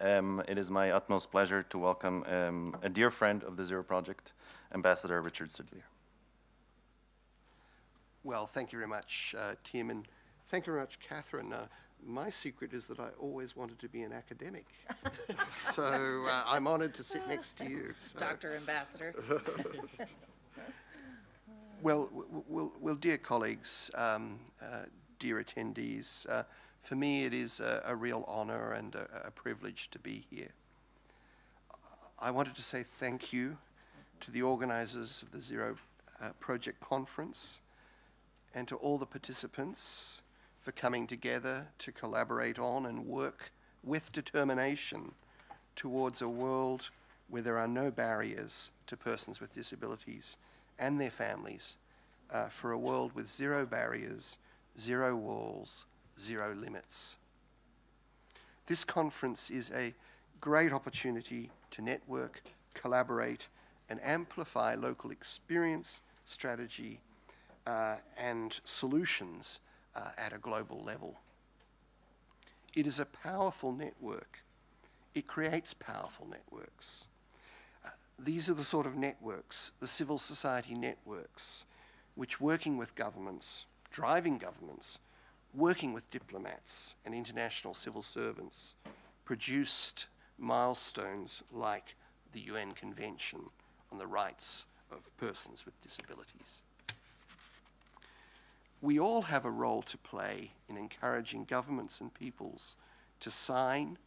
Um, it is my utmost pleasure to welcome um, a dear friend of the Zero Project, Ambassador Richard Sadleir. Well, thank you very much, uh, Tim, and thank you very much, Catherine. Uh, my secret is that I always wanted to be an academic. so uh, I'm honored to sit next to you. So. Dr. Ambassador. well, well, well, dear colleagues, um, uh, dear attendees, uh, for me it is a, a real honor and a, a, privilege to be here. I wanted to say thank you to the organizers of the Zero uh, Project Conference and to all the participants for coming together to collaborate on and work with determination towards a world where there are no barriers to persons with disabilities and their families, uh, for a world with zero barriers, zero walls, zero limits. This conference is a great opportunity to network, collaborate, and amplify local experience, strategy, uh, and solutions uh, at a global level. It is a powerful network. It creates powerful networks. Uh, these are the sort of networks, the civil society networks, which working with governments, driving governments, working with diplomats and international civil servants, produced milestones like the UN Convention on the Rights of Persons with Disabilities. We all have a role to play in encouraging governments and peoples to sign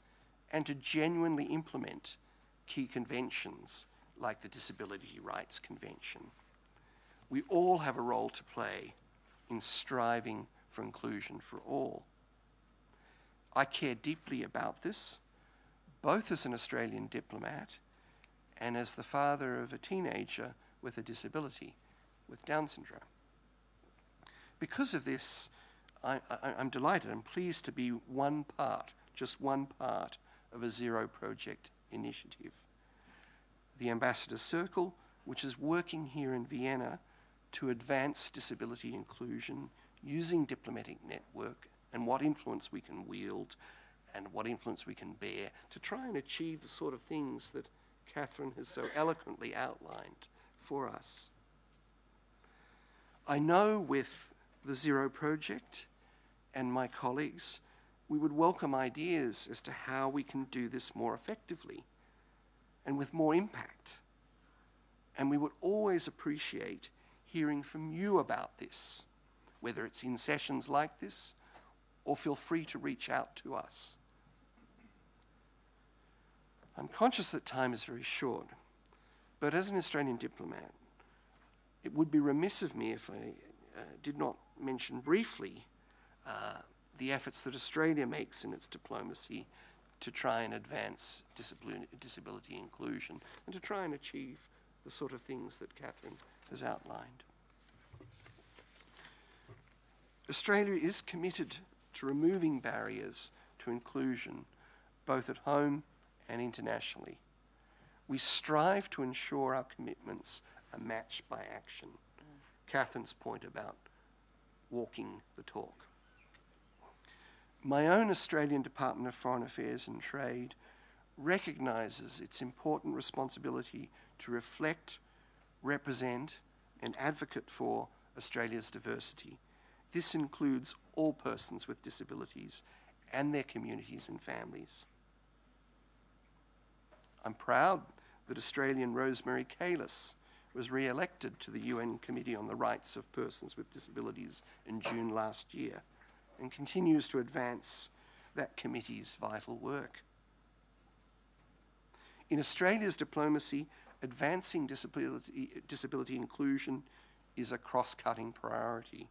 and to genuinely implement key conventions like the Disability Rights Convention. We all have a role to play in striving for inclusion for all. I care deeply about this, both as an Australian diplomat and as the father of a teenager with a disability, with Down syndrome. Because of this, I, am delighted and pleased to be one part, just one part, of a Zero Project initiative. The Ambassador Circle, which is working here in Vienna to advance disability inclusion using diplomatic network and what influence we can wield and what influence we can bear to try and achieve the sort of things that Catherine has so eloquently outlined for us. I know with the Zero Project and my colleagues, we would welcome ideas as to how we can do this more effectively and with more impact. And we would always appreciate hearing from you about this whether it's in sessions like this or feel free to reach out to us. I'm conscious that time is very short, but as an Australian diplomat, it would be remiss of me if I uh, did not mention briefly uh, the efforts that Australia makes in its diplomacy to try and advance disability inclusion and to try and achieve the sort of things that Catherine has outlined. Australia is committed to removing barriers to inclusion, both at home and internationally. We strive to ensure our commitments are matched by action. Mm. Catherine's point about walking the talk. My own Australian Department of Foreign Affairs and Trade recognises its important responsibility to reflect, represent and advocate for Australia's diversity this includes all persons with disabilities and their communities and families. I'm proud that Australian Rosemary Kayess was re-elected to the UN Committee on the Rights of Persons with Disabilities in June last year and continues to advance that committee's vital work. In Australia's diplomacy, advancing disability, disability inclusion is a cross-cutting priority.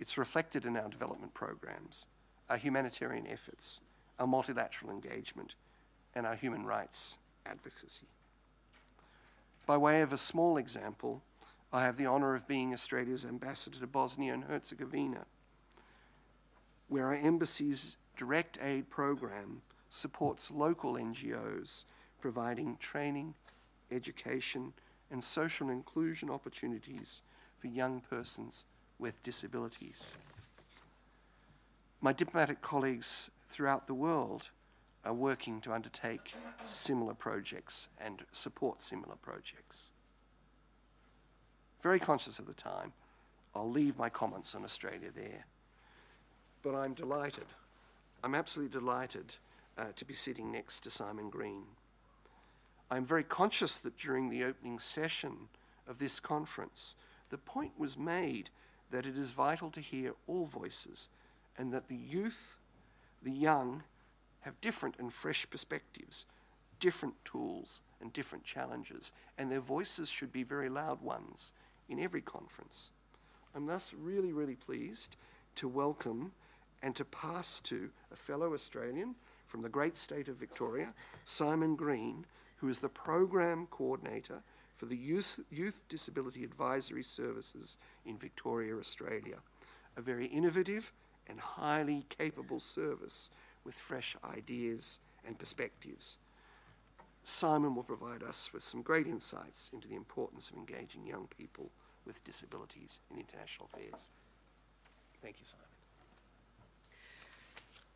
It's reflected in our development programs, our humanitarian efforts, our multilateral engagement, and our human rights advocacy. By way of a small example, I have the honour of being Australia's ambassador to Bosnia and Herzegovina, where our embassy's direct aid program supports local NGOs providing training, education, and social inclusion opportunities for young persons with disabilities. My diplomatic colleagues throughout the world are working to undertake similar projects and support similar projects. Very conscious of the time, I'll leave my comments on Australia there. But I'm delighted, I'm absolutely delighted uh, to be sitting next to Simon Green. I'm very conscious that during the opening session of this conference, the point was made that it is vital to hear all voices and that the youth, the young, have different and fresh perspectives, different tools and different challenges, and their voices should be very loud ones in every conference. I'm thus really, really pleased to welcome and to pass to a fellow Australian from the great state of Victoria, Simon Green, who is the Program Coordinator for the Youth, Youth Disability Advisory Services in Victoria, Australia. A very innovative and highly capable service with fresh ideas and perspectives. Simon will provide us with some great insights into the importance of engaging young people with disabilities in international affairs. Thank you, Simon.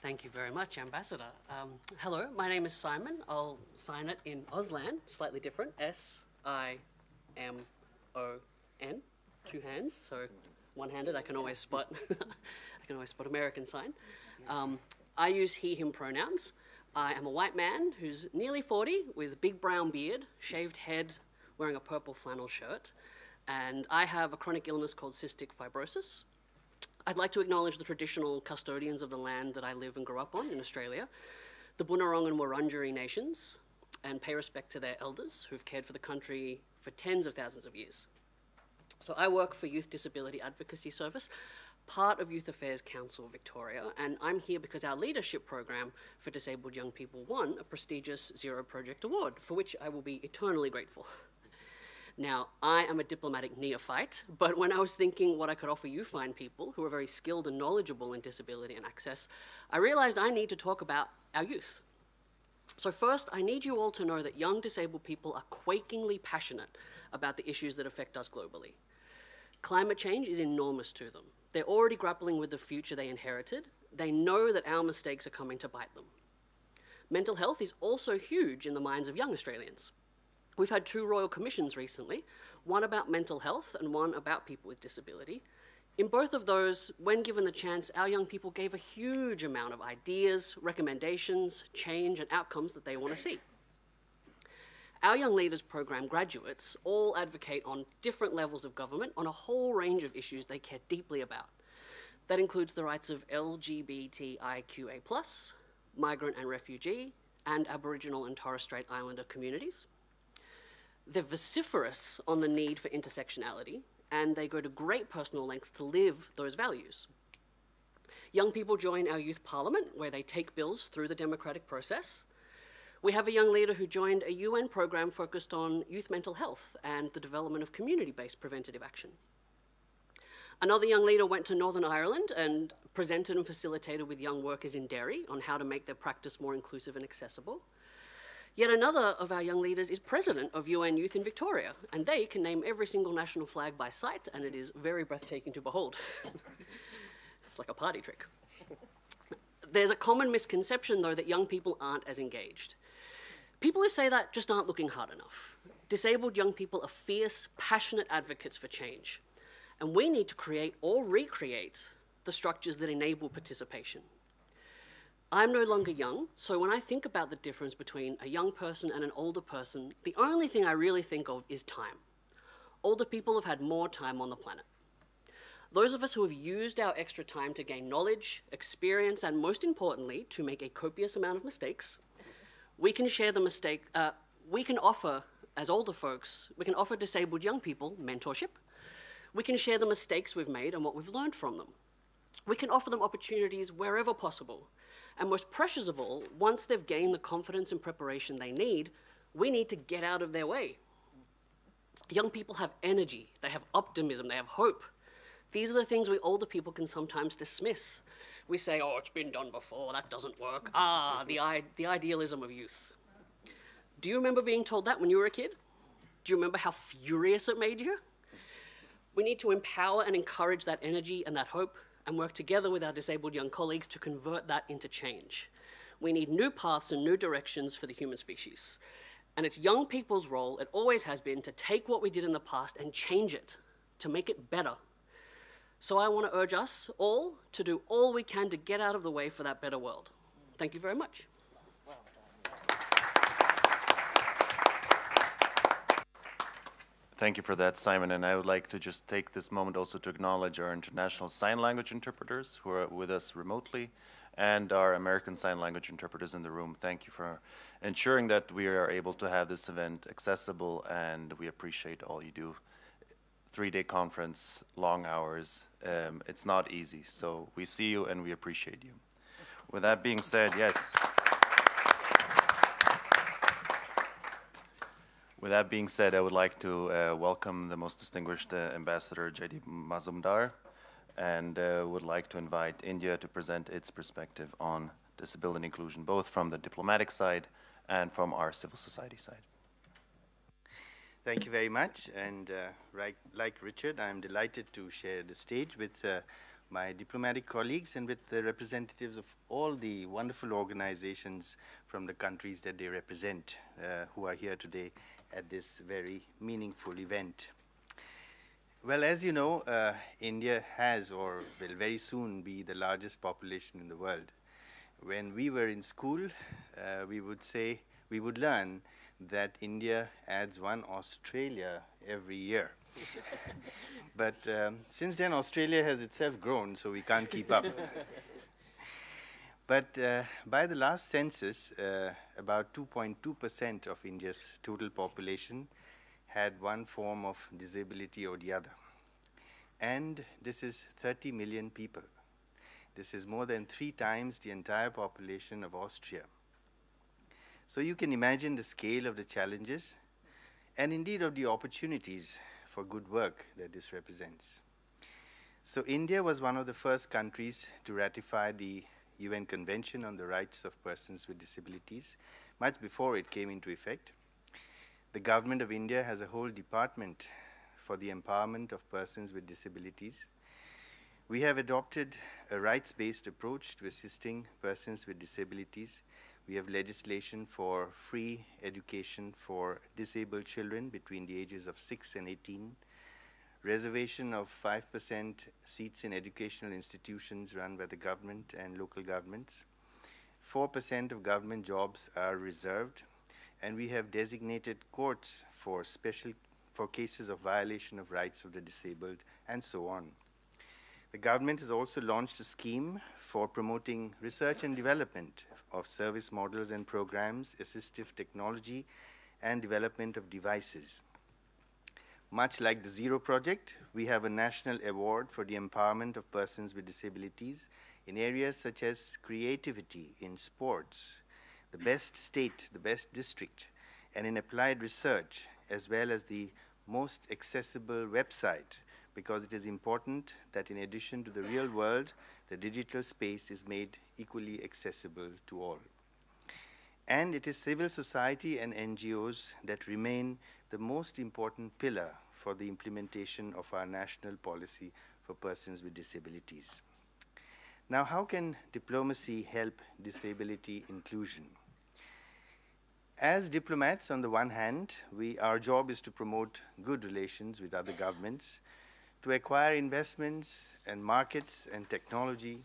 Thank you very much, Ambassador. Um, hello, my name is Simon. I'll sign it in Auslan, slightly different. S I M O N, two hands. So one-handed. I can always spot. I can always spot American sign. Um, I use he/him pronouns. I am a white man who's nearly 40 with a big brown beard, shaved head, wearing a purple flannel shirt, and I have a chronic illness called cystic fibrosis. I'd like to acknowledge the traditional custodians of the land that I live and grew up on in Australia, the Bunurong and Wurundjeri nations, and pay respect to their elders who've cared for the country for tens of thousands of years. So I work for Youth Disability Advocacy Service, part of Youth Affairs Council Victoria, and I'm here because our leadership program for disabled young people won a prestigious Zero Project Award, for which I will be eternally grateful. Now, I am a diplomatic neophyte, but when I was thinking what I could offer you fine people who are very skilled and knowledgeable in disability and access, I realized I need to talk about our youth. So first, I need you all to know that young disabled people are quakingly passionate about the issues that affect us globally. Climate change is enormous to them. They're already grappling with the future they inherited. They know that our mistakes are coming to bite them. Mental health is also huge in the minds of young Australians. We've had two royal commissions recently, one about mental health and one about people with disability. In both of those, when given the chance, our young people gave a huge amount of ideas, recommendations, change, and outcomes that they want to see. Our Young Leaders Program graduates all advocate on different levels of government on a whole range of issues they care deeply about. That includes the rights of LGBTIQA+, migrant and refugee, and Aboriginal and Torres Strait Islander communities. They're vociferous on the need for intersectionality, and they go to great personal lengths to live those values. Young people join our youth parliament, where they take bills through the democratic process. We have a young leader who joined a UN program focused on youth mental health and the development of community-based preventative action. Another young leader went to Northern Ireland and presented and facilitated with young workers in Derry on how to make their practice more inclusive and accessible. Yet another of our young leaders is president of UN Youth in Victoria, and they can name every single national flag by sight, and it is very breathtaking to behold. it's like a party trick. There's a common misconception, though, that young people aren't as engaged. People who say that just aren't looking hard enough. Disabled young people are fierce, passionate advocates for change, and we need to create or recreate the structures that enable participation. I'm no longer young, so when I think about the difference between a young person and an older person, the only thing I really think of is time. Older people have had more time on the planet. Those of us who have used our extra time to gain knowledge, experience, and most importantly, to make a copious amount of mistakes, we can share the mistake, uh, we can offer, as older folks, we can offer disabled young people mentorship. We can share the mistakes we've made and what we've learned from them. We can offer them opportunities wherever possible and most precious of all, once they've gained the confidence and preparation they need, we need to get out of their way. Young people have energy, they have optimism, they have hope. These are the things we older people can sometimes dismiss. We say, oh, it's been done before, that doesn't work. Ah, the, the idealism of youth. Do you remember being told that when you were a kid? Do you remember how furious it made you? We need to empower and encourage that energy and that hope and work together with our disabled young colleagues to convert that into change. We need new paths and new directions for the human species. And it's young people's role, it always has been, to take what we did in the past and change it, to make it better. So I want to urge us all to do all we can to get out of the way for that better world. Thank you very much. Thank you for that, Simon. And I would like to just take this moment also to acknowledge our international sign language interpreters who are with us remotely and our American Sign Language interpreters in the room. Thank you for ensuring that we are able to have this event accessible and we appreciate all you do. Three-day conference, long hours, um, it's not easy. So we see you and we appreciate you. With that being said, yes. With that being said, I would like to uh, welcome the most distinguished uh, Ambassador Jaideep Mazumdar and uh, would like to invite India to present its perspective on disability inclusion, both from the diplomatic side and from our civil society side. Thank you very much. And uh, like Richard, I'm delighted to share the stage with uh, my diplomatic colleagues and with the representatives of all the wonderful organizations from the countries that they represent uh, who are here today at this very meaningful event. Well, as you know, uh, India has or will very soon be the largest population in the world. When we were in school, uh, we would say, we would learn that India adds one Australia every year. but um, since then, Australia has itself grown, so we can't keep up. But uh, by the last census, uh, about 2.2% of India's total population had one form of disability or the other. And this is 30 million people. This is more than three times the entire population of Austria. So you can imagine the scale of the challenges and indeed of the opportunities for good work that this represents. So India was one of the first countries to ratify the UN Convention on the Rights of Persons with Disabilities, much before it came into effect. The government of India has a whole department for the empowerment of persons with disabilities. We have adopted a rights-based approach to assisting persons with disabilities. We have legislation for free education for disabled children between the ages of 6 and 18 reservation of 5% seats in educational institutions run by the government and local governments. 4% of government jobs are reserved, and we have designated courts for special for cases of violation of rights of the disabled, and so on. The government has also launched a scheme for promoting research and development of service models and programs, assistive technology, and development of devices. Much like the Zero Project, we have a national award for the empowerment of persons with disabilities in areas such as creativity, in sports, the best state, the best district, and in applied research, as well as the most accessible website, because it is important that in addition to the real world, the digital space is made equally accessible to all. And it is civil society and NGOs that remain the most important pillar for the implementation of our national policy for persons with disabilities. Now, how can diplomacy help disability inclusion? As diplomats, on the one hand, we, our job is to promote good relations with other governments, to acquire investments and markets and technology.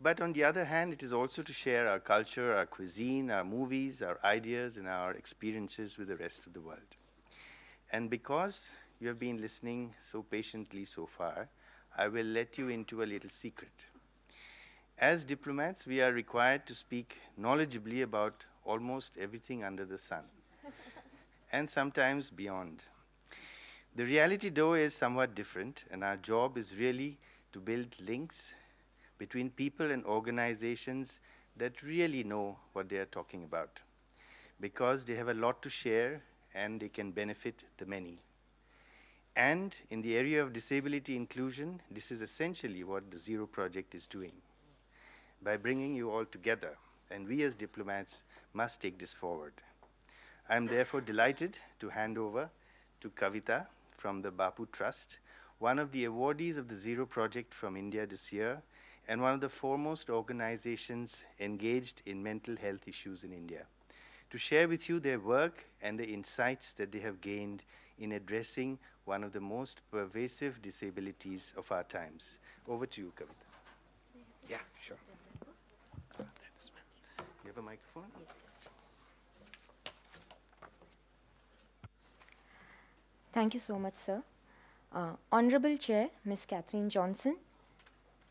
But on the other hand, it is also to share our culture, our cuisine, our movies, our ideas, and our experiences with the rest of the world. And because you have been listening so patiently so far, I will let you into a little secret. As diplomats, we are required to speak knowledgeably about almost everything under the sun, and sometimes beyond. The reality, though, is somewhat different, and our job is really to build links between people and organizations that really know what they are talking about, because they have a lot to share and they can benefit the many. And in the area of disability inclusion, this is essentially what the Zero Project is doing. By bringing you all together, and we as diplomats must take this forward. I am therefore delighted to hand over to Kavita from the Bapu Trust, one of the awardees of the Zero Project from India this year, and one of the foremost organizations engaged in mental health issues in India, to share with you their work and the insights that they have gained in addressing one of the most pervasive disabilities of our times. Over to you, Kavita. Yeah, sure. You have a microphone? Thank you so much, sir. Uh, Honorable Chair, Ms. Catherine Johnson,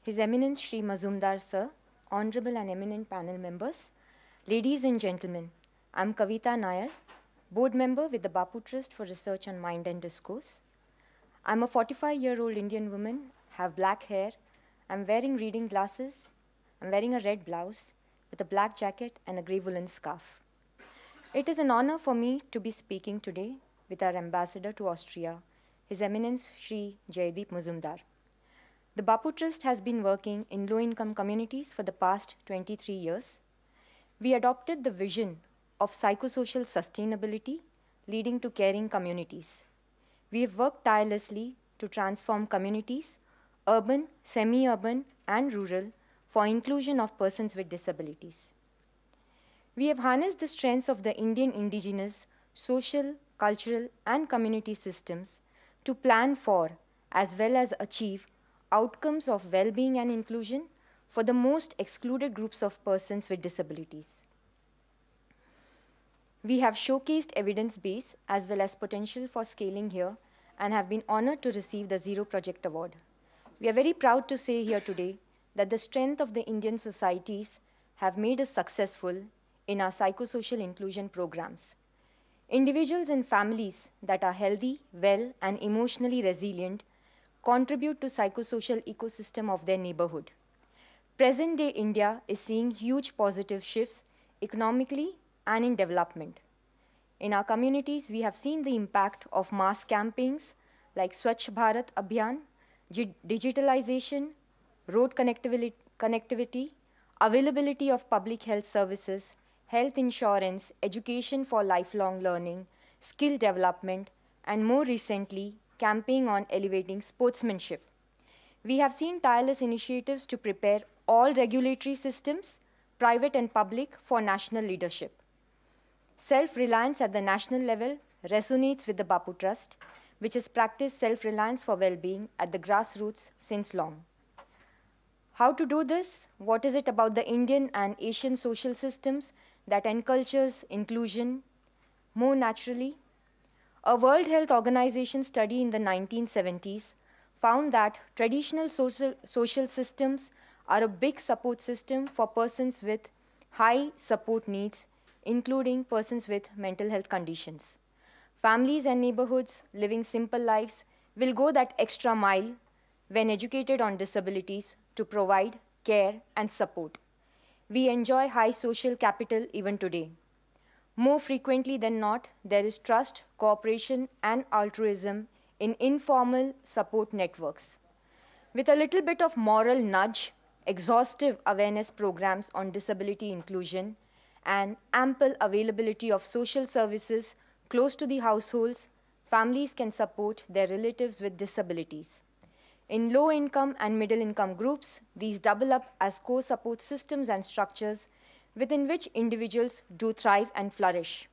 His Eminence Shri Mazumdar, sir, Honorable and eminent panel members, ladies and gentlemen, I'm Kavita Nair, board member with the Bapu Trust for Research on Mind and Discourse. I'm a 45 year old Indian woman, have black hair, I'm wearing reading glasses, I'm wearing a red blouse with a black jacket and a grey woolen scarf. It is an honor for me to be speaking today with our ambassador to Austria, His Eminence Sri Jaideep Mazumdar. The Bapu Trust has been working in low income communities for the past 23 years. We adopted the vision of psychosocial sustainability leading to caring communities. We have worked tirelessly to transform communities, urban, semi urban, and rural, for inclusion of persons with disabilities. We have harnessed the strengths of the Indian indigenous social, cultural, and community systems to plan for as well as achieve outcomes of well being and inclusion for the most excluded groups of persons with disabilities. We have showcased evidence base as well as potential for scaling here and have been honored to receive the Zero Project Award. We are very proud to say here today that the strength of the Indian societies have made us successful in our psychosocial inclusion programs. Individuals and families that are healthy, well, and emotionally resilient contribute to psychosocial ecosystem of their neighborhood. Present day India is seeing huge positive shifts economically and in development. In our communities, we have seen the impact of mass campaigns like Swachh Bharat Abhiyan, digitalization, road connectivity, connectivity, availability of public health services, health insurance, education for lifelong learning, skill development, and more recently, campaign on elevating sportsmanship. We have seen tireless initiatives to prepare all regulatory systems, private and public, for national leadership. Self reliance at the national level resonates with the Bapu Trust, which has practiced self reliance for well being at the grassroots since long. How to do this? What is it about the Indian and Asian social systems that encultures inclusion more naturally? A World Health Organization study in the 1970s found that traditional social, social systems are a big support system for persons with high support needs, including persons with mental health conditions. Families and neighborhoods living simple lives will go that extra mile when educated on disabilities to provide care and support. We enjoy high social capital even today. More frequently than not, there is trust, cooperation, and altruism in informal support networks. With a little bit of moral nudge, exhaustive awareness programs on disability inclusion, and ample availability of social services close to the households, families can support their relatives with disabilities. In low income and middle income groups, these double up as core support systems and structures within which individuals do thrive and flourish.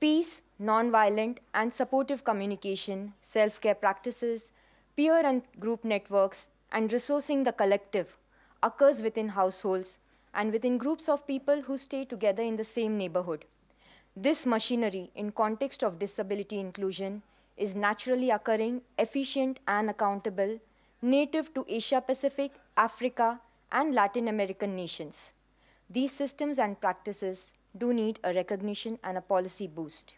Peace, nonviolent, and supportive communication, self care practices, peer and group networks, and resourcing the collective occurs within households and within groups of people who stay together in the same neighborhood. This machinery, in context of disability inclusion, is naturally occurring, efficient, and accountable, native to Asia Pacific, Africa, and Latin American nations. These systems and practices do need a recognition and a policy boost.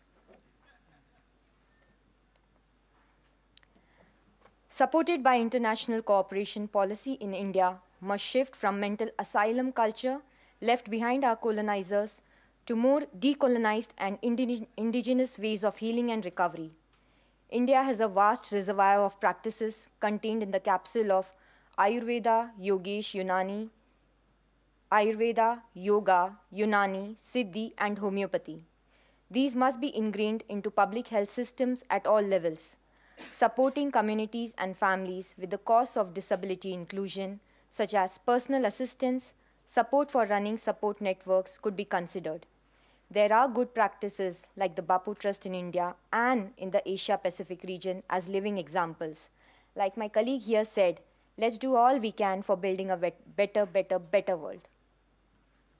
Supported by international cooperation policy in India must shift from mental asylum culture left behind our colonizers to more decolonized and indig indigenous ways of healing and recovery. India has a vast reservoir of practices contained in the capsule of Ayurveda, Yogesh, Unani, Ayurveda, Yoga, Unani, Siddhi, and homeopathy. These must be ingrained into public health systems at all levels, supporting communities and families with the cause of disability inclusion such as personal assistance, support for running support networks could be considered. There are good practices like the Bapu Trust in India and in the Asia Pacific region as living examples. Like my colleague here said, let's do all we can for building a better, better, better world.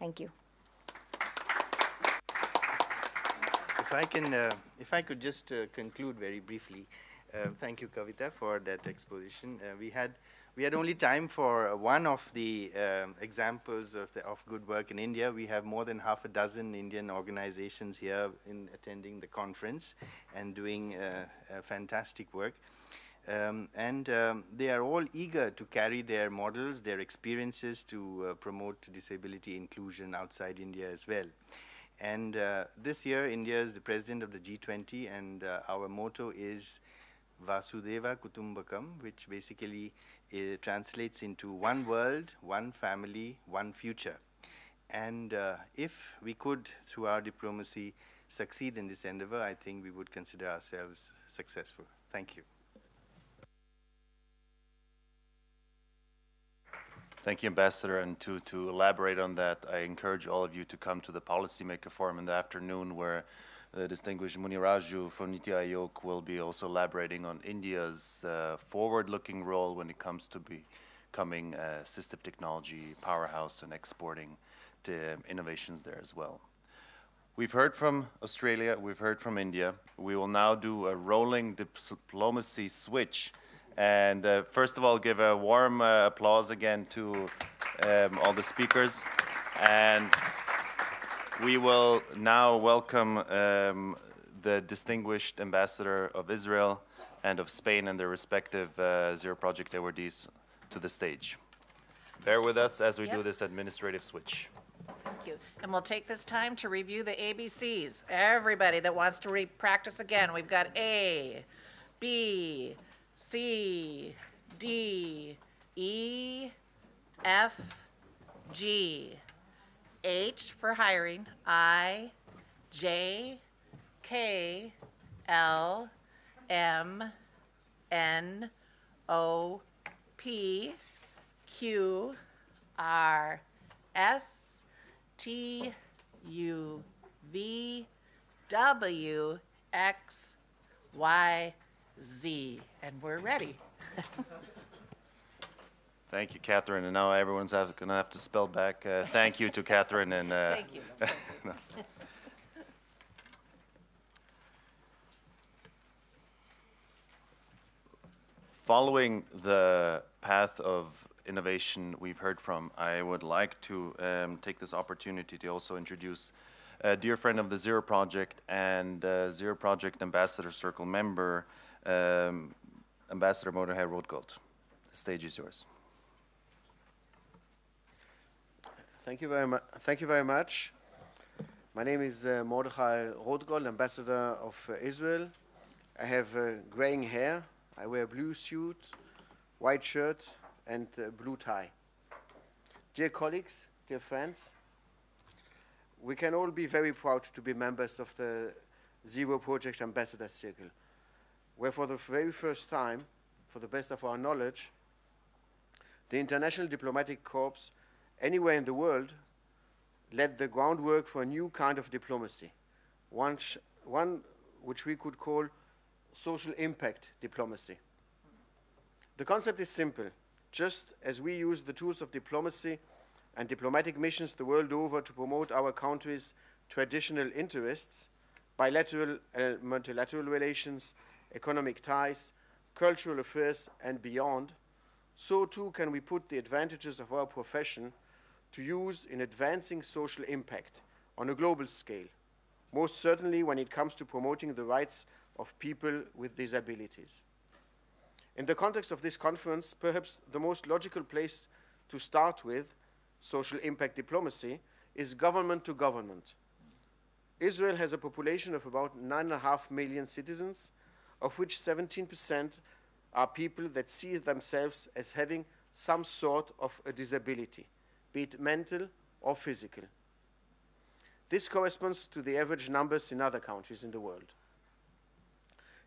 Thank you. If I can, uh, if I could just uh, conclude very briefly, uh, thank you, Kavita, for that exposition. Uh, we had we had only time for one of the um, examples of, the, of good work in India. We have more than half a dozen Indian organizations here in attending the conference and doing uh, fantastic work. Um, and um, they are all eager to carry their models, their experiences to uh, promote disability inclusion outside India as well. And uh, this year, India is the president of the G20, and uh, our motto is Vasudhaiva Kutumbakam, which basically uh, translates into one world, one family, one future. And uh, if we could, through our diplomacy, succeed in this endeavor, I think we would consider ourselves successful. Thank you. Thank you, Ambassador. And to, to elaborate on that, I encourage all of you to come to the Policymaker Forum in the afternoon where the distinguished Muniraju from Niti Aayog will be also elaborating on India's uh, forward-looking role when it comes to becoming a assistive technology powerhouse and exporting the innovations there as well. We've heard from Australia, we've heard from India. We will now do a rolling diplomacy switch. And uh, first of all, give a warm uh, applause again to um, all the speakers. And we will now welcome um, the distinguished ambassador of Israel and of Spain and their respective uh, Zero Project awardees to the stage. Bear with us as we Yep. do this administrative switch. Thank you. And we'll take this time to review the ABCs. Everybody that wants to re-practice again, we've got A, B, C, D, E, F, G, H for hiring, I, J, K, L, M, N, O, P, Q, R, S, T, U, V, W, X, Y, Z. And we're ready. Thank you, Catherine. And now everyone's going to have to spell back uh, thank you to Catherine and uh, Thank you. following the path of innovation we've heard from, I would like to um, take this opportunity to also introduce a dear friend of the Zero Project and uh, Zero Project Ambassador Circle member, um, Ambassador Mordechai Rodgold. The stage is yours. Thank you very much. Thank you very much. My name is uh, Mordechai Rodgold, ambassador of uh, Israel. I have uh, graying hair. I wear a blue suit, white shirt, and uh, blue tie. Dear colleagues, dear friends, we can all be very proud to be members of the Zero Project Ambassador Circle, where for the very first time, for the best of our knowledge, the International Diplomatic Corps anywhere in the world led the groundwork for a new kind of diplomacy, one, one which we could call social impact diplomacy. The concept is simple. Just as we use the tools of diplomacy and diplomatic missions the world over to promote our country's traditional interests, bilateral and multilateral relations, economic ties, cultural affairs, and beyond, so too can we put the advantages of our profession to use in advancing social impact on a global scale, most certainly when it comes to promoting the rights of people with disabilities. In the context of this conference, perhaps the most logical place to start with social impact diplomacy is government to government. Israel has a population of about 9.5 million citizens, of which 17% are people that see themselves as having some sort of a disability, be it mental or physical. This corresponds to the average numbers in other countries in the world.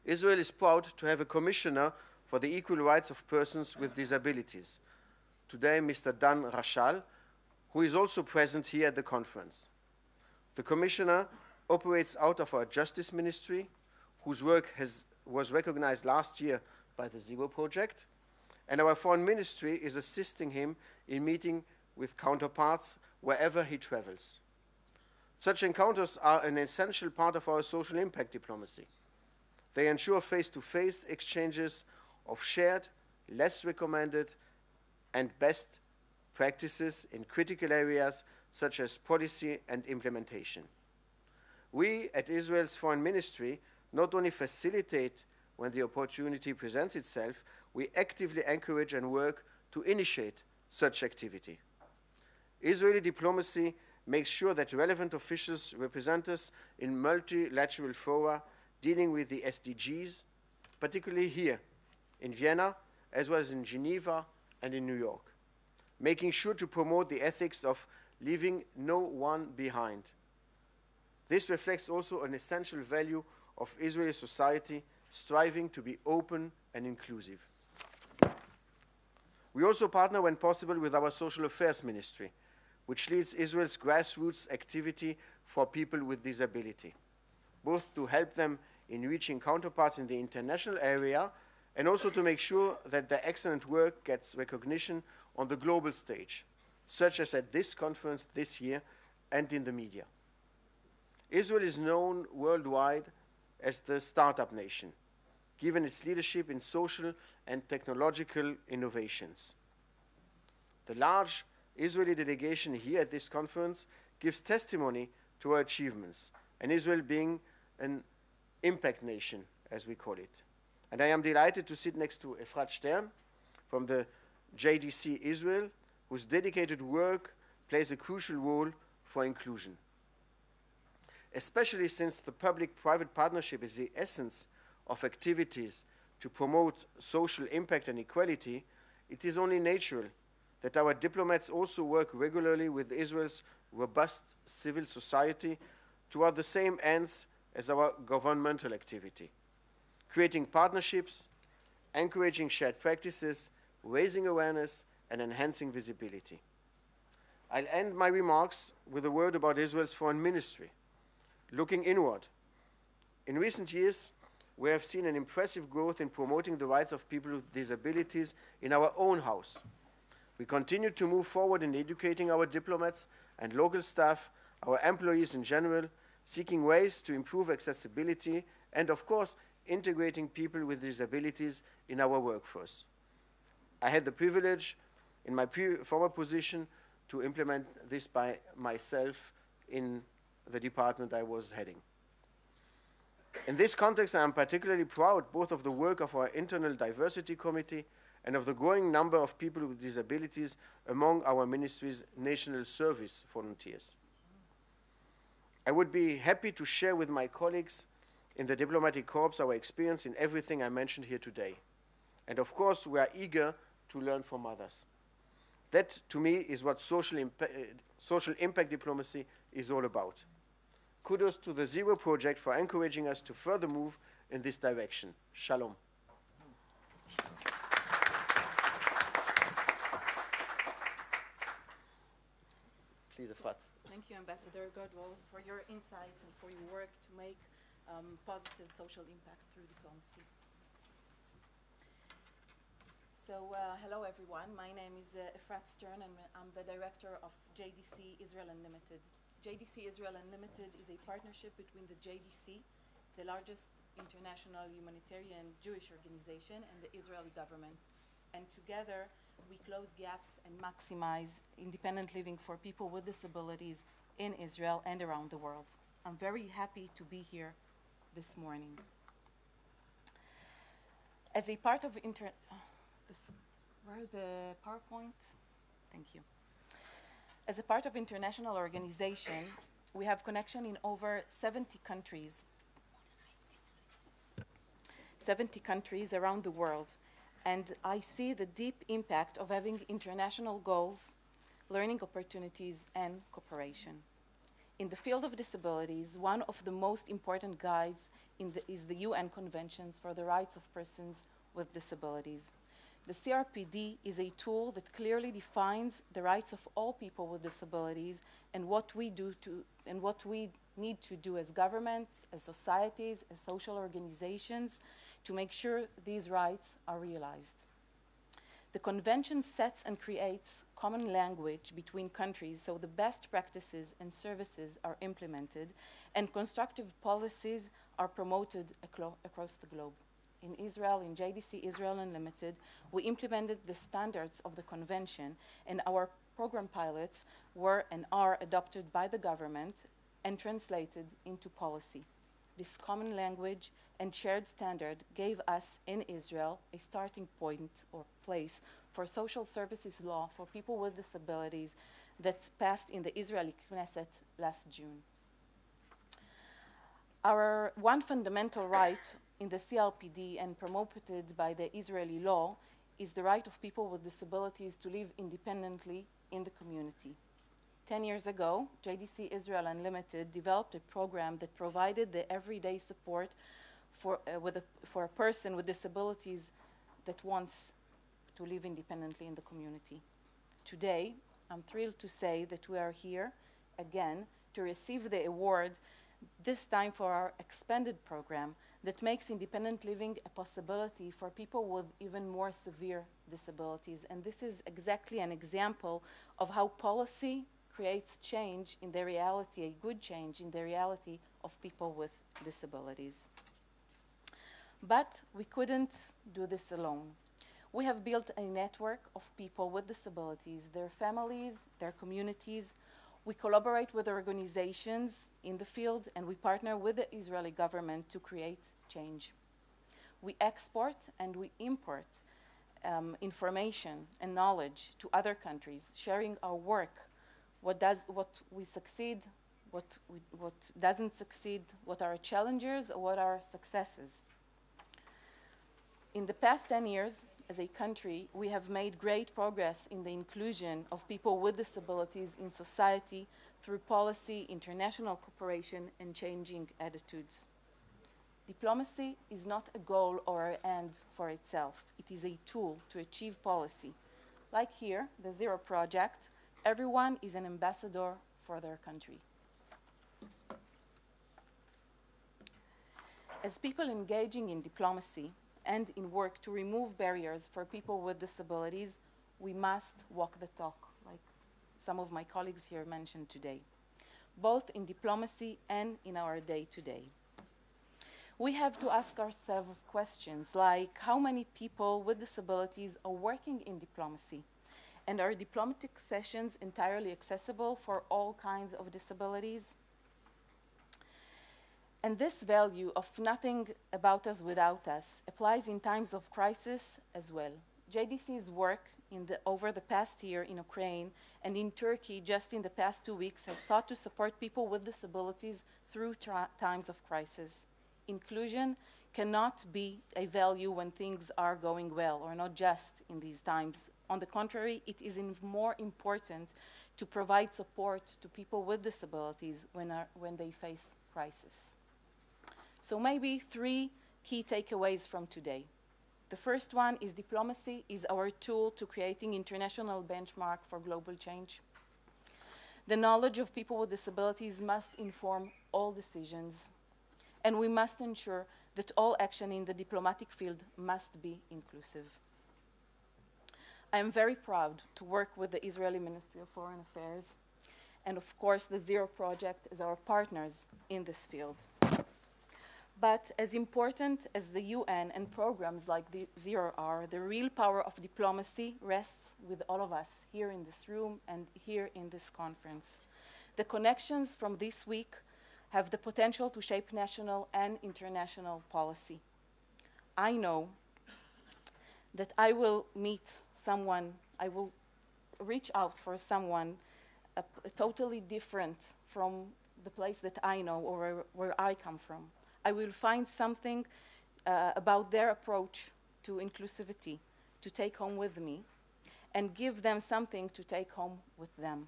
Israel is proud to have a commissioner for the equal rights of persons with disabilities, today Mr. Dan Rachal, who is also present here at the conference. The Commissioner operates out of our Justice Ministry, whose work has, was recognized last year by the Zero Project, and our Foreign Ministry is assisting him in meeting with counterparts wherever he travels. Such encounters are an essential part of our social impact diplomacy. They ensure face to face exchanges of shared, less recommended, and best practices in critical areas such as policy and implementation. We at Israel's Foreign Ministry not only facilitate when the opportunity presents itself, we actively encourage and work to initiate such activity. Israeli diplomacy makes sure that relevant officials represent us in multilateral fora dealing with the SDGs, particularly here in Vienna, as well as in Geneva and in New York, making sure to promote the ethics of leaving no one behind. This reflects also an essential value of Israeli society striving to be open and inclusive. We also partner when possible with our Social Affairs Ministry, which leads Israel's grassroots activity for people with disability, both to help them in reaching counterparts in the international area and also to make sure that their excellent work gets recognition on the global stage, such as at this conference this year and in the media. Israel is known worldwide as the startup nation, given its leadership in social and technological innovations. The large Israeli delegation here at this conference gives testimony to our achievements, and Israel being an impact nation, as we call it. And I am delighted to sit next to Efrat Stern from the JDC Israel, whose dedicated work plays a crucial role for inclusion. Especially since the public-private partnership is the essence of activities to promote social impact and equality, it is only natural that our diplomats also work regularly with Israel's robust civil society toward the same ends as our governmental activity, creating partnerships, encouraging shared practices, raising awareness, and enhancing visibility. I'll end my remarks with a word about Israel's foreign ministry. Looking inward, in recent years, we have seen an impressive growth in promoting the rights of people with disabilities in our own house. We continue to move forward in educating our diplomats and local staff, our employees in general, seeking ways to improve accessibility and, of course, integrating people with disabilities in our workforce. I had the privilege in my former position to implement this by myself in the department I was heading. In this context, I am particularly proud both of the work of our internal diversity committee and of the growing number of people with disabilities among our ministry's national service volunteers. I would be happy to share with my colleagues in the diplomatic corps our experience in everything I mentioned here today. And of course, we are eager to learn from others. That, to me, is what social, impa social impact diplomacy is all about. Kudos to the Zero Project for encouraging us to further move in this direction. Shalom. Please, Efrat. Thank you, Ambassador Godwell, for your insights and for your work to make um, positive social impact through diplomacy. So, uh, hello everyone. My name is uh, Efrat Stern and I'm the director of JDC Israel Unlimited. JDC Israel Unlimited is a partnership between the JDC, the largest international humanitarian Jewish organization, and the Israeli government. And together, we close gaps and maximize independent living for people with disabilities in Israel and around the world. I'm very happy to be here this morning. As a part of inter, oh, this, where the PowerPoint? Thank you. As a part of international organization, we have connection in over 70 countries. 70 countries around the world and I see the deep impact of having international goals, learning opportunities, and cooperation. In the field of disabilities, one of the most important guides the, is the UN Conventions for the Rights of Persons with Disabilities. The CRPD is a tool that clearly defines the rights of all people with disabilities and what we do to and what we need to do as governments, as societies, as social organizations to make sure these rights are realized. The convention sets and creates common language between countries so the best practices and services are implemented and constructive policies are promoted across the globe. In Israel, in JDC Israel Unlimited, we implemented the standards of the convention and our program pilots were and are adopted by the government and translated into policy. This common language and shared standard gave us in Israel a starting point or place for social services law for people with disabilities that passed in the Israeli Knesset last June. Our one fundamental right in the CRPD and promoted by the Israeli law is the right of people with disabilities to live independently in the community. Ten years ago, JDC Israel Unlimited developed a program that provided the everyday support for, uh, with a, for a person with disabilities that wants to live independently in the community. Today, I'm thrilled to say that we are here again to receive the award, this time for our expanded program that makes independent living a possibility for people with even more severe disabilities. And this is exactly an example of how policy creates change in the reality, a good change in the reality of people with disabilities. But we couldn't do this alone. We have built a network of people with disabilities, their families, their communities. We collaborate with organizations in the field and we partner with the Israeli government to create change. We export and we import um, information and knowledge to other countries, sharing our work, what, does, what we succeed, what, we, what doesn't succeed, what are challenges, or what are successes. In the past 10 years, as a country, we have made great progress in the inclusion of people with disabilities in society through policy, international cooperation, and changing attitudes. Diplomacy is not a goal or an end for itself. It is a tool to achieve policy. Like here, the Zero Project, everyone is an ambassador for their country. As people engaging in diplomacy, and in work to remove barriers for people with disabilities, we must walk the talk, like some of my colleagues here mentioned today, both in diplomacy and in our day to day. We have to ask ourselves questions like how many people with disabilities are working in diplomacy? And are diplomatic sessions entirely accessible for all kinds of disabilities? And this value of nothing about us without us applies in times of crisis as well. JDC's work the, over the past year in Ukraine and in Turkey just in the past two weeks has sought to support people with disabilities through times of crisis. Inclusion cannot be a value when things are going well or not just in these times. On the contrary, it is more important to provide support to people with disabilities when, are, when they face crisis. So maybe three key takeaways from today. The first one is diplomacy is our tool to creating international benchmark for global change. The knowledge of people with disabilities must inform all decisions, and we must ensure that all action in the diplomatic field must be inclusive. I am very proud to work with the Israeli Ministry of Foreign Affairs, and of course the Zero Project as our partners in this field. But as important as the UN and programs like the Zero are, the real power of diplomacy rests with all of us here in this room and here in this conference. The connections from this week have the potential to shape national and international policy. I know that I will meet someone, I will reach out for someone totally different from the place that I know or where, where I come from. I will find something uh, about their approach to inclusivity to take home with me and give them something to take home with them.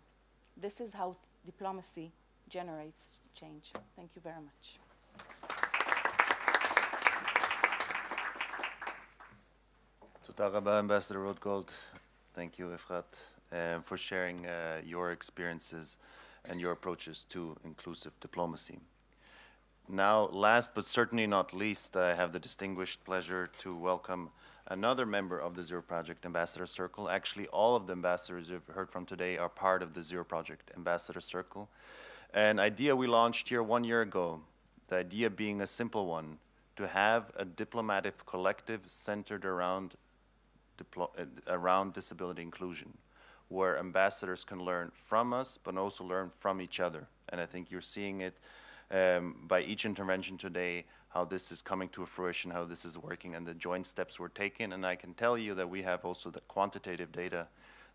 This is how diplomacy generates change. Thank you very much. Toda Rabba, Ambassador Rodgold. Thank you, Efrat, uh, for sharing uh, your experiences and your approaches to inclusive diplomacy. Now, last but certainly not least, I have the distinguished pleasure to welcome another member of the Zero Project Ambassador Circle. Actually, all of the ambassadors you've heard from today are part of the Zero Project Ambassador Circle. An idea we launched here one year ago, the idea being a simple one, to have a diplomatic collective centered around, uh, around disability inclusion, where ambassadors can learn from us, but also learn from each other. And I think you're seeing it um, by each intervention today, how this is coming to fruition, how this is working, and the joint steps we're taking. And I can tell you that we have also the quantitative data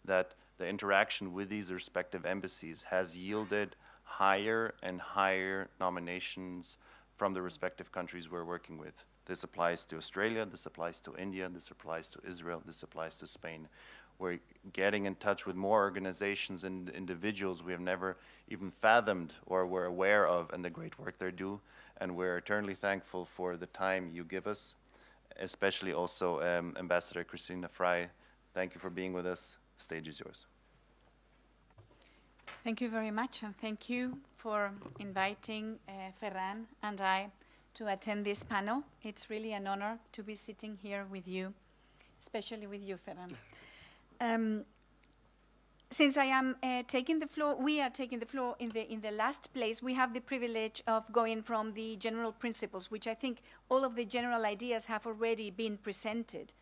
that the interaction with these respective embassies has yielded higher and higher nominations from the respective countries we're working with. This applies to Australia, this applies to India, this applies to Israel, this applies to Spain. We're getting in touch with more organizations and individuals we have never even fathomed or were aware of and the great work they do. And we're eternally thankful for the time you give us, especially also um, Ambassador Christina Fry. Thank you for being with us. Stage is yours. Thank you very much, and thank you for inviting uh, Ferran and I to attend this panel. It's really an honor to be sitting here with you, especially with you, Ferran. Um, since I am uh, taking the floor, we are taking the floor in the in the last place. We have the privilege of going from the general principles, which I think all of the general ideas have already been presented.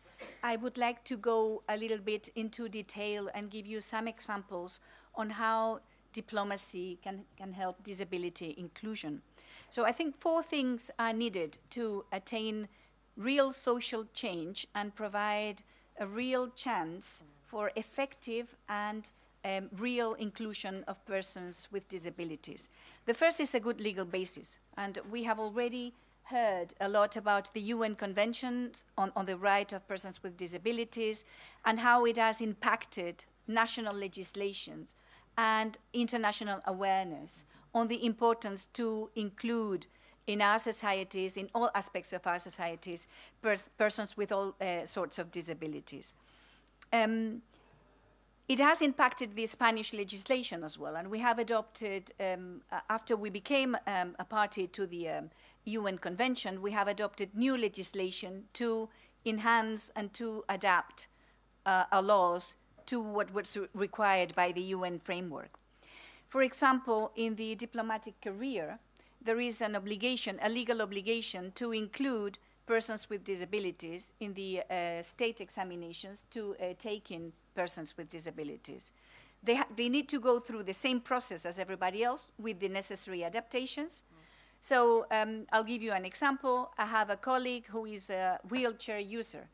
I would like to go a little bit into detail and give you some examples on how diplomacy can, can help disability inclusion. So I think four things are needed to attain real social change and provide a real chance for effective and um, real inclusion of persons with disabilities. The first is a good legal basis, and we have already heard a lot about the UN Conventions on, on the right of persons with disabilities and how it has impacted national legislations and international awareness on the importance to include in our societies, in all aspects of our societies, pers persons with all uh, sorts of disabilities. Um, it has impacted the Spanish legislation as well, and we have adopted, um, after we became um, a party to the UN um, Convention, we have adopted new legislation to enhance and to adapt uh, our laws to what was required by the UN framework. For example, in the diplomatic career, there is an obligation, a legal obligation to include persons with disabilities in the uh, state examinations to uh, take in persons with disabilities. They, they, need to go through the same process as everybody else with the necessary adaptations. Mm. So um, I'll give you an example. I have a colleague who is a wheelchair user.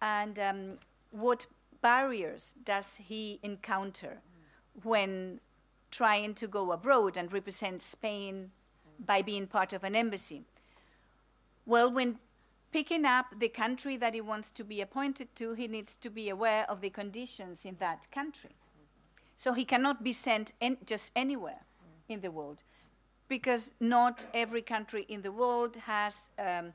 And um, what barriers does he encounter when trying to go abroad and represent Spain by being part of an embassy? Well, when picking up the country that he wants to be appointed to, he needs to be aware of the conditions in that country. So he cannot be sent just anywhere in the world because not every country in the world has um,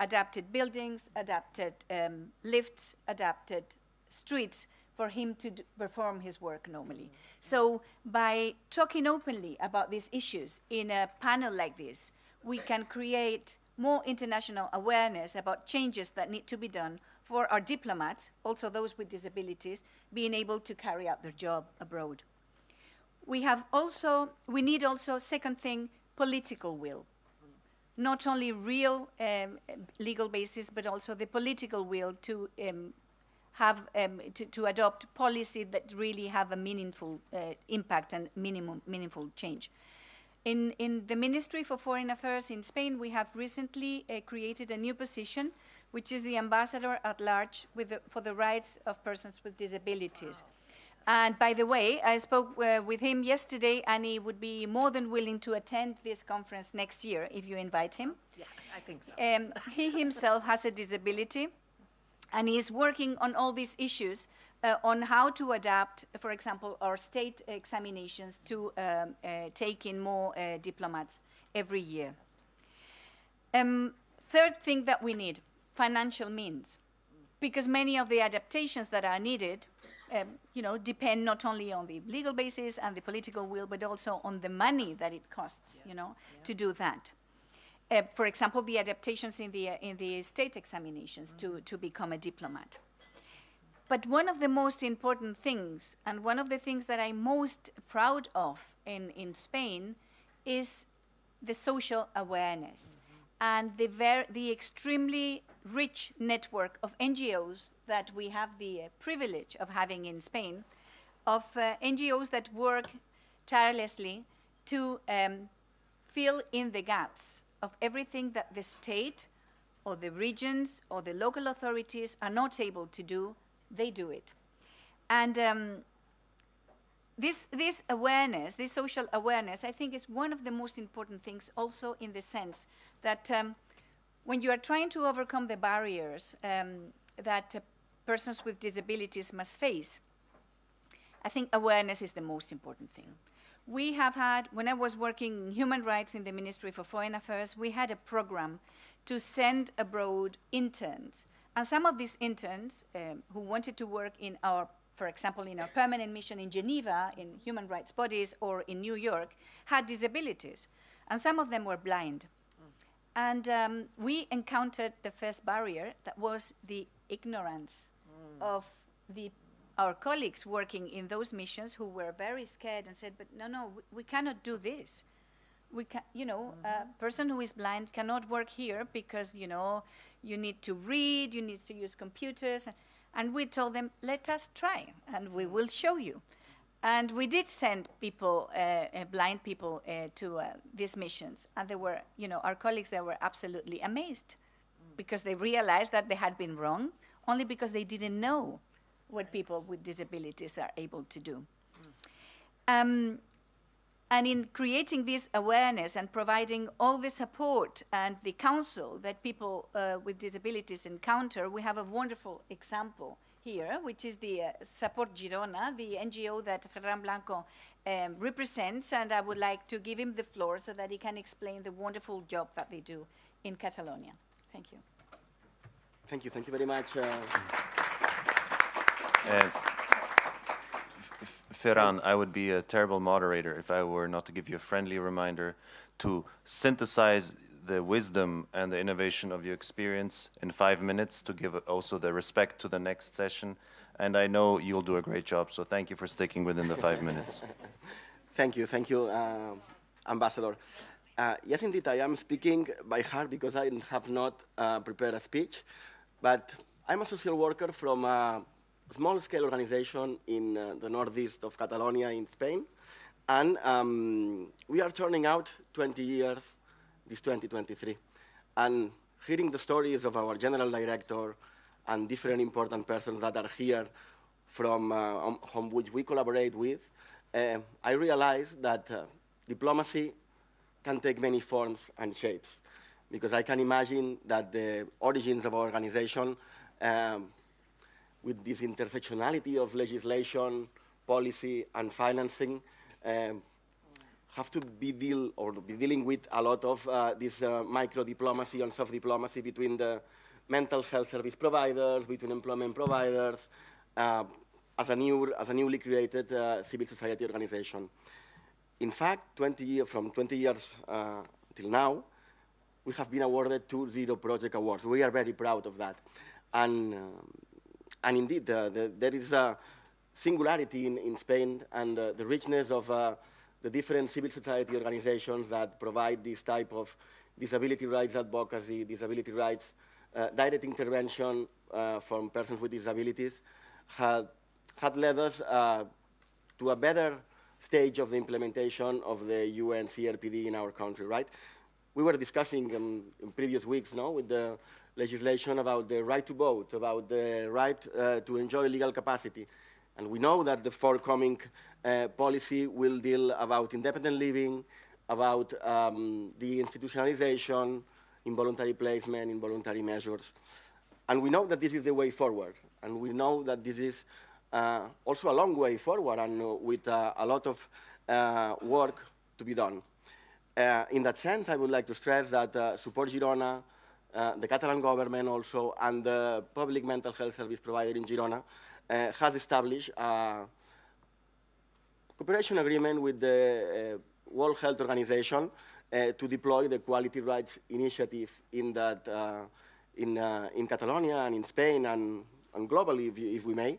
adapted buildings, adapted um, lifts, adapted streets for him to perform his work normally. Mm -hmm. So by talking openly about these issues in a panel like this, we can create more international awareness about changes that need to be done for our diplomats, also those with disabilities, being able to carry out their job abroad. We have also, we need also, second thing, political will. Not only real um, legal basis, but also the political will to um, have um, to, to, adopt policy that really have a meaningful uh, impact and minimum, meaningful change. In, in the Ministry for Foreign Affairs in Spain, we have recently uh, created a new position, which is the Ambassador at Large the, for the Rights of Persons with Disabilities. And by the way, I spoke uh, with him yesterday, and he would be more than willing to attend this conference next year if you invite him. Yeah, I think so. Um, he himself has a disability, and he is working on all these issues uh, on how to adapt, for example, our state examinations to um, uh, take in more uh, diplomats every year. Um, third thing that we need, financial means. because many of the adaptations that are needed, um, you know, depend not only on the legal basis and the political will, but also on the money that it costs, you know, to do that. Uh, for example, the adaptations in the, uh, in the state examinations to, to become a diplomat. But one of the most important things, and one of the things that I'm most proud of in, in Spain, is the social awareness and the, ver- the extremely rich network of NGOs that we have the uh, privilege of having in Spain, of uh, NGOs that work tirelessly to um, fill in the gaps of everything that the state or the regions or the local authorities are not able to do, they do it. And um, this, this awareness, this social awareness, I think is one of the most important things also in the sense that um, when you are trying to overcome the barriers um, that uh, persons with disabilities must face, I think awareness is the most important thing. We have had, when I was working in human rights in the Ministry for Foreign Affairs, we had a program to send abroad interns. And some of these interns um, who wanted to work in our, for example, in our permanent mission in Geneva, in human rights bodies, or in New York, had disabilities. And some of them were blind. And um, we encountered the first barrier that was the ignorance of the, our colleagues working in those missions who were very scared and said, but no, no, we, we cannot do this. We can, you know, a person who is blind cannot work here because, you know, you need to read, you need to use computers. And we told them, let us try, and we will show you. And we did send people, uh, uh, blind people, uh, to uh, these missions. And they were, you know, our colleagues, they were absolutely amazed because they realized that they had been wrong only because they didn't know what people with disabilities are able to do. Um, and in creating this awareness and providing all the support and the counsel that people uh, with disabilities encounter, we have a wonderful example here, which is the uh, Support Girona, the NGO that Ferran Blanco um, represents, and I would like to give him the floor so that he can explain the wonderful job that they do in Catalonia. Thank you. Thank you. Thank you very much. Uh, And Ferran, I would be a terrible moderator if I were not to give you a friendly reminder to synthesize the wisdom and the innovation of your experience in five minutes to give also the respect to the next session. And I know you'll do a great job, so thank you for sticking within the five minutes. Thank you, thank you, uh, Ambassador. Uh, yes, indeed, I am speaking by heart because I have not uh, prepared a speech, but I'm a social worker from a small-scale organization in uh, the northeast of Catalonia in Spain, and um, we are turning out 20 years this 2023. And hearing the stories of our general director and different important persons that are here from uh, um, which we collaborate with, uh, I realized that uh, diplomacy can take many forms and shapes. Because I can imagine that the origins of our organization, um, with this intersectionality of legislation, policy, and financing, um, have to be deal or be dealing with a lot of uh, this uh, micro diplomacy and soft diplomacy between the mental health service providers, between employment providers, uh, as a new as a newly created uh, civil society organization. In fact, 20 year, from 20 years uh, till now, we have been awarded two Zero Project Awards. We are very proud of that. And, um, and indeed, uh, the, there is a singularity in, in Spain and uh, the richness of uh, the different civil society organizations that provide this type of disability rights advocacy, disability rights, uh, direct intervention uh, from persons with disabilities, had, had led us uh, to a better stage of the implementation of the UN CRPD in our country, right? We were discussing um, in previous weeks, no, with the legislation about the right to vote, about the right uh, to enjoy legal capacity. And we know that the forthcoming uh, policy will deal about independent living, about um, the institutionalization, involuntary placement, involuntary measures. And we know that this is the way forward. And we know that this is uh, also a long way forward and uh, with uh, a lot of uh, work to be done. In that sense, I would like to stress that Support Girona uh, the Catalan government also, and the public mental health service provider in Girona, uh, has established a cooperation agreement with the uh, World Health Organization uh, to deploy the Quality Rights Initiative in that uh, in, in Catalonia and in Spain and, and globally, if, if we may,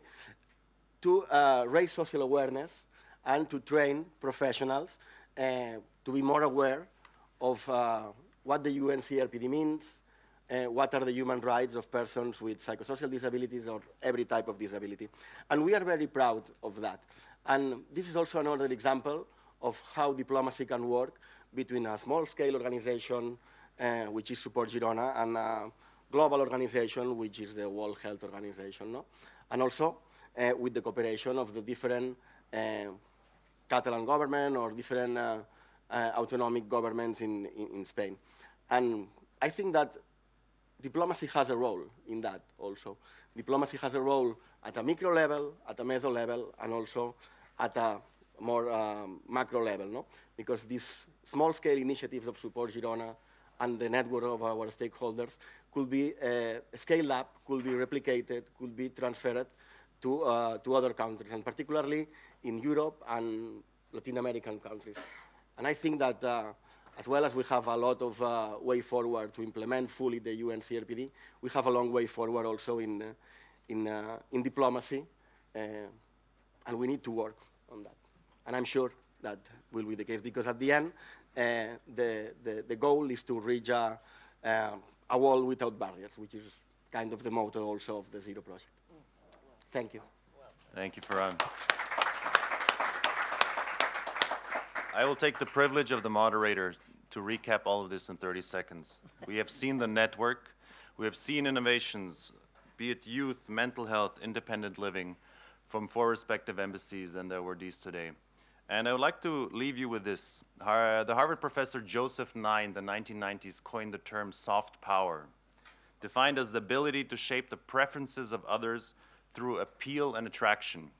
to raise social awareness and to train professionals to be more aware of what the UNCRPD means, uh, what are the human rights of persons with psychosocial disabilities or every type of disability. And we are very proud of that. And this is also another example of how diplomacy can work between a small-scale organization, uh, which is Support Girona, and a global organization, which is the World Health Organization. No? And also uh, with the cooperation of the different uh, Catalan government or different uh, uh, autonomic governments in, in, in Spain. And I think that diplomacy has a role in that also. Diplomacy has a role at a micro level, at a meso level, and also at a more um, macro level, no? Because these small-scale initiatives of Support Girona and the network of our stakeholders could be uh, scaled up, could be replicated, could be transferred to, uh, to other countries, and particularly in Europe and Latin American countries. And I think that uh, as well as we have a lot of uh, way forward to implement fully the UN CRPD, we have a long way forward also in, uh, in, uh, in diplomacy, uh, and we need to work on that. And I'm sure that will be the case, because at the end, uh, the, the, the goal is to reach a, uh, a world without barriers, which is kind of the motto also of the Zero Project. Thank you. Thank you, Ferran. I will take the privilege of the moderator to recap all of this in 30 seconds. We have seen the network, we have seen innovations, be it youth, mental health, independent living, from four respective embassies and the awardees today. And I would like to leave you with this. The Harvard professor Joseph Nye in the 1990s coined the term soft power, defined as the ability to shape the preferences of others through appeal and attraction.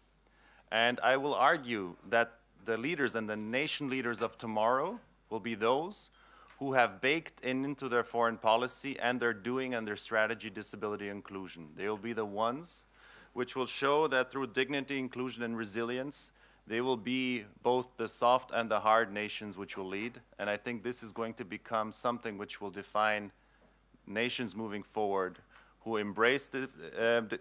And I will argue that the leaders and the nation leaders of tomorrow will be those who have baked in into their foreign policy and their doing and their strategy disability inclusion. They will be the ones which will show that through dignity, inclusion, and resilience, they will be both the soft and the hard nations which will lead. And I think this is going to become something which will define nations moving forward who embrace the, uh,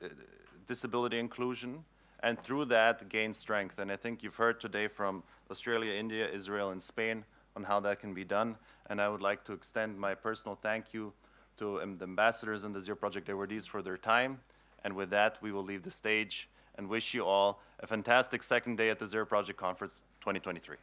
disability inclusion and through that gain strength. And I think you've heard today from Australia, India, Israel, and Spain on how that can be done. And I would like to extend my personal thank you to um, the ambassadors and the Zero Project awardees for their time. And with that, we will leave the stage and wish you all a fantastic second day at the Zero Project Conference 2023.